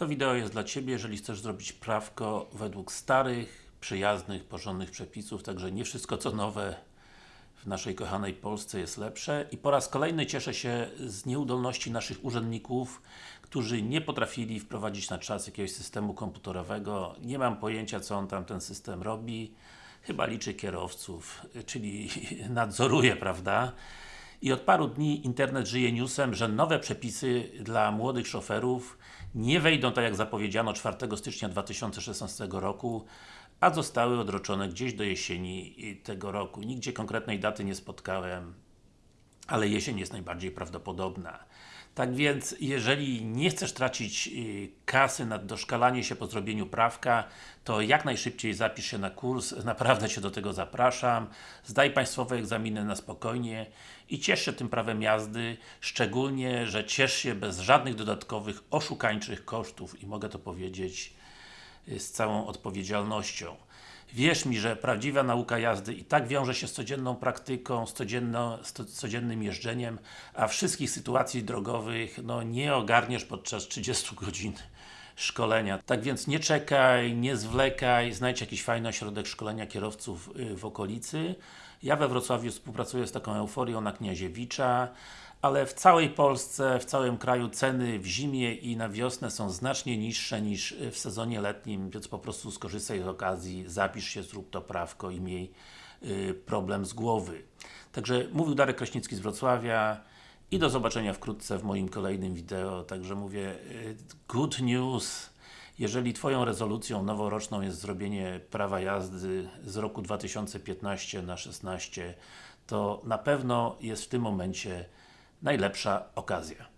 To wideo jest dla Ciebie, jeżeli chcesz zrobić prawko według starych, przyjaznych, porządnych przepisów, także nie wszystko co nowe w naszej kochanej Polsce jest lepsze i po raz kolejny cieszę się z nieudolności naszych urzędników, którzy nie potrafili wprowadzić na czas jakiegoś systemu komputerowego. Nie mam pojęcia co on tam ten system robi. Chyba liczy kierowców, czyli nadzoruje, prawda? I od paru dni internet żyje newsem, że nowe przepisy dla młodych szoferów nie wejdą tak jak zapowiedziano 4 stycznia 2016 roku, a zostały odroczone gdzieś do jesieni tego roku. Nigdzie konkretnej daty nie spotkałem, ale jesień jest najbardziej prawdopodobna. Tak więc, jeżeli nie chcesz tracić y, kasy na doszkalanie się po zrobieniu prawka, to jak najszybciej zapisz się na kurs, naprawdę Cię do tego zapraszam. Zdaj państwowe egzaminy na spokojnie i ciesz się tym prawem jazdy, szczególnie, że ciesz się bez żadnych dodatkowych, oszukańczych kosztów i mogę to powiedzieć y, z całą odpowiedzialnością. Wierz mi, że prawdziwa nauka jazdy i tak wiąże się z codzienną praktyką, z, codzienno, z codziennym jeżdżeniem, a wszystkich sytuacji drogowych no, nie ogarniesz podczas 30 godzin szkolenia. Tak więc nie czekaj, nie zwlekaj, znajdź jakiś fajny ośrodek szkolenia kierowców y, w okolicy. Ja we Wrocławiu współpracuję z taką euforią na Kniaziewicza, ale w całej Polsce, w całym kraju ceny w zimie i na wiosnę są znacznie niższe niż w sezonie letnim, więc po prostu skorzystaj z okazji, zapisz się, zrób to prawko i miej y, problem z głowy. Także mówił Darek Kraśnicki z Wrocławia i do zobaczenia wkrótce w moim kolejnym wideo. Także mówię, y, good news. Jeżeli Twoją rezolucją noworoczną jest zrobienie prawa jazdy z roku 2015 na 16, to na pewno jest w tym momencie najlepsza okazja.